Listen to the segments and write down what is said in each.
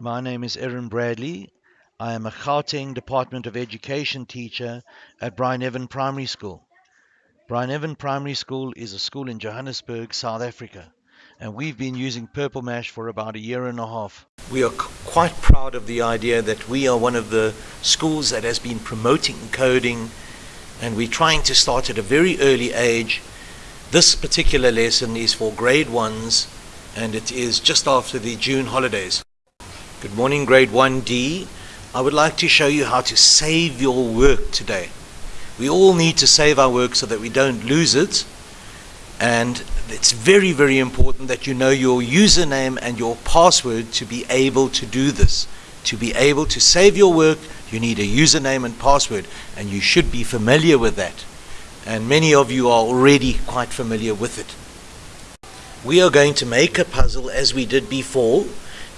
My name is Erin Bradley. I am a Gauteng Department of Education teacher at Brian Evan Primary School. Brian Evan Primary School is a school in Johannesburg, South Africa, and we've been using Purple Mash for about a year and a half. We are quite proud of the idea that we are one of the schools that has been promoting coding, and we're trying to start at a very early age. This particular lesson is for grade ones, and it is just after the June holidays. Good morning, grade 1D. I would like to show you how to save your work today. We all need to save our work so that we don't lose it. And it's very, very important that you know your username and your password to be able to do this. To be able to save your work, you need a username and password, and you should be familiar with that. And many of you are already quite familiar with it. We are going to make a puzzle as we did before,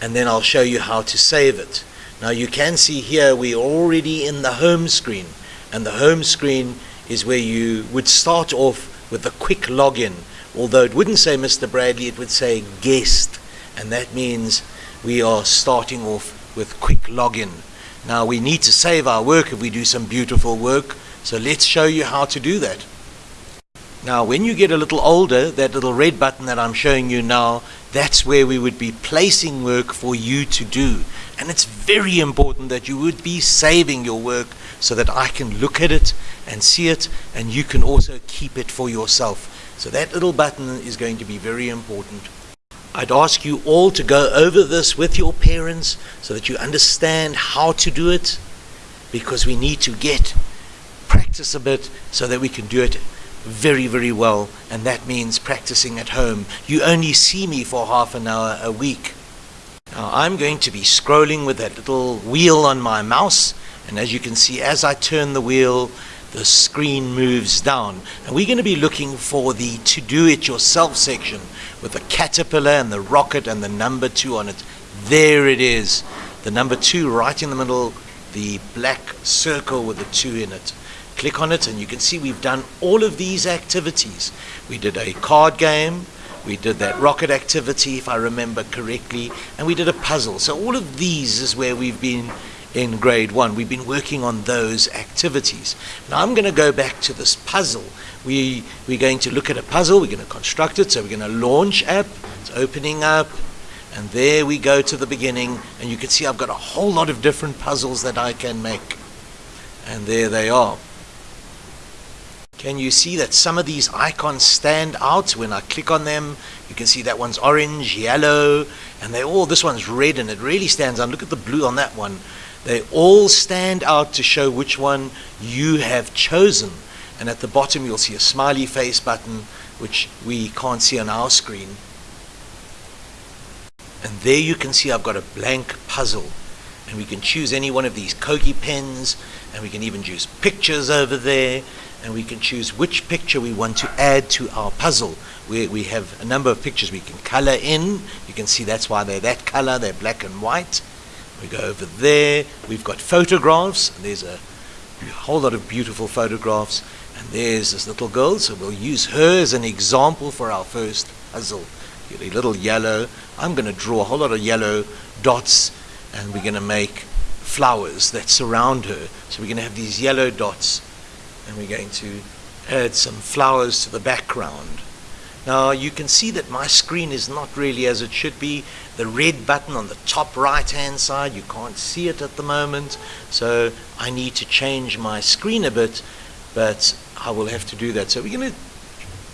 and then I'll show you how to save it. Now you can see here we're already in the home screen and the home screen is where you would start off with a quick login. Although it wouldn't say Mr. Bradley, it would say guest and that means we are starting off with quick login. Now we need to save our work if we do some beautiful work so let's show you how to do that. Now when you get a little older, that little red button that I'm showing you now, that's where we would be placing work for you to do. And it's very important that you would be saving your work so that I can look at it and see it and you can also keep it for yourself. So that little button is going to be very important. I'd ask you all to go over this with your parents so that you understand how to do it because we need to get practice a bit so that we can do it very, very well, and that means practicing at home. You only see me for half an hour a week. Now I'm going to be scrolling with that little wheel on my mouse and as you can see as I turn the wheel the screen moves down and we're going to be looking for the to do it yourself section with the caterpillar and the rocket and the number two on it there it is the number two right in the middle the black circle with the two in it click on it and you can see we've done all of these activities we did a card game we did that rocket activity, if I remember correctly, and we did a puzzle. So all of these is where we've been in grade one. We've been working on those activities. Now I'm going to go back to this puzzle. We, we're going to look at a puzzle, we're going to construct it, so we're going to launch app, it's opening up, and there we go to the beginning, and you can see I've got a whole lot of different puzzles that I can make. And there they are. Can you see that some of these icons stand out when I click on them? You can see that one's orange, yellow, and they all, this one's red and it really stands out. Look at the blue on that one. They all stand out to show which one you have chosen. And at the bottom you'll see a smiley face button, which we can't see on our screen. And there you can see I've got a blank puzzle. And we can choose any one of these Kogi pens, and we can even choose pictures over there and we can choose which picture we want to add to our puzzle. We, we have a number of pictures we can color in. You can see that's why they're that color, they're black and white. We go over there, we've got photographs. There's a whole lot of beautiful photographs. And there's this little girl, so we'll use her as an example for our first puzzle. A little yellow. I'm going to draw a whole lot of yellow dots, and we're going to make flowers that surround her. So we're going to have these yellow dots and we're going to add some flowers to the background. Now you can see that my screen is not really as it should be. The red button on the top right hand side, you can't see it at the moment. So I need to change my screen a bit, but I will have to do that. So we're going to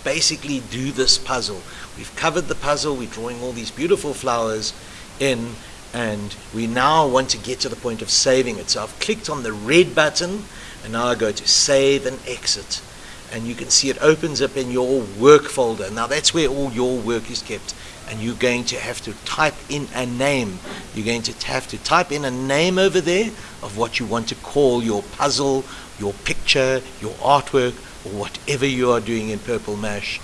basically do this puzzle. We've covered the puzzle, we're drawing all these beautiful flowers in, and we now want to get to the point of saving it. So I've clicked on the red button, and now I go to save and exit. And you can see it opens up in your work folder. Now that's where all your work is kept. And you're going to have to type in a name. You're going to have to type in a name over there of what you want to call your puzzle, your picture, your artwork, or whatever you are doing in Purple Mash.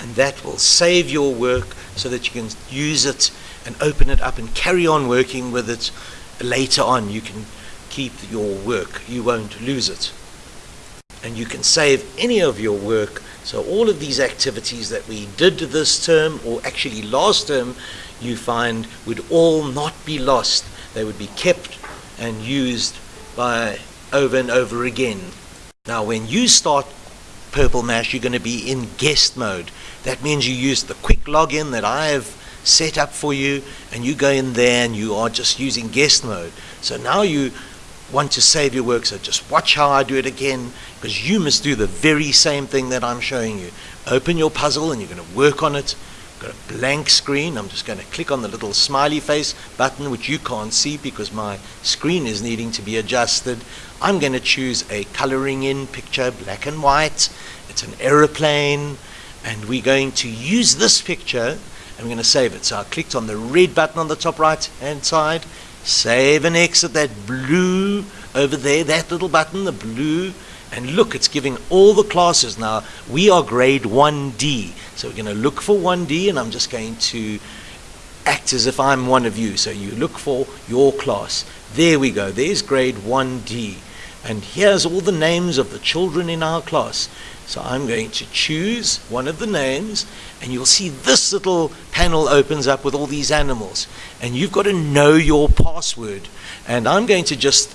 And that will save your work so that you can use it and open it up and carry on working with it later on. You can keep your work. You won't lose it. And you can save any of your work. So all of these activities that we did this term, or actually last term, you find would all not be lost. They would be kept and used by over and over again. Now, when you start Purple Mash, you're going to be in guest mode. That means you use the quick login that I have set up for you, and you go in there and you are just using guest mode. So now you want to save your work, so just watch how I do it again, because you must do the very same thing that I'm showing you. Open your puzzle and you're going to work on it. Got a blank screen. I'm just going to click on the little smiley face button, which you can't see because my screen is needing to be adjusted. I'm going to choose a coloring in picture, black and white. It's an aeroplane, and we're going to use this picture and we're going to save it. So I clicked on the red button on the top right hand side, save and exit that blue over there, that little button, the blue and look, it's giving all the classes. Now, we are grade 1D. So we're going to look for 1D, and I'm just going to act as if I'm one of you. So you look for your class. There we go. There's grade 1D. And here's all the names of the children in our class. So I'm going to choose one of the names, and you'll see this little panel opens up with all these animals. And you've got to know your password. And I'm going to just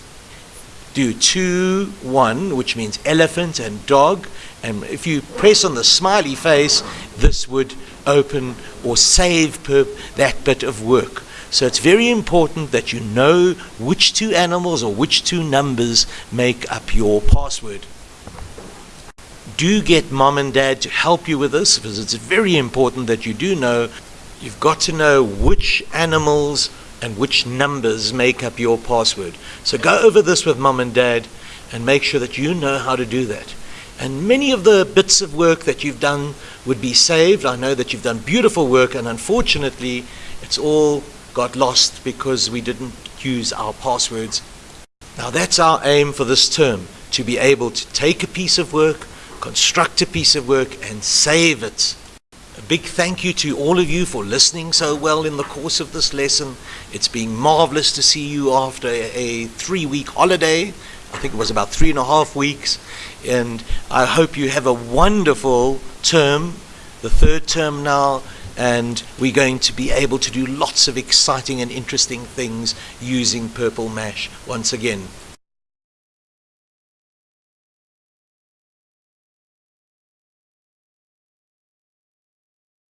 do 2, 1, which means elephant and dog. And if you press on the smiley face, this would open or save that bit of work. So it's very important that you know which two animals or which two numbers make up your password. Do get mom and dad to help you with this because it's very important that you do know. You've got to know which animals and which numbers make up your password. So go over this with mom and dad and make sure that you know how to do that. And many of the bits of work that you've done would be saved. I know that you've done beautiful work, and unfortunately, it's all got lost because we didn't use our passwords. Now, that's our aim for this term to be able to take a piece of work, construct a piece of work, and save it A big thank you to all of you for listening so well in the course of this lesson. It's been marvelous to see you after a three week holiday. I think it was about three and a half weeks. And I hope you have a wonderful term, the third term now. And we're going to be able to do lots of exciting and interesting things using Purple Mash once again.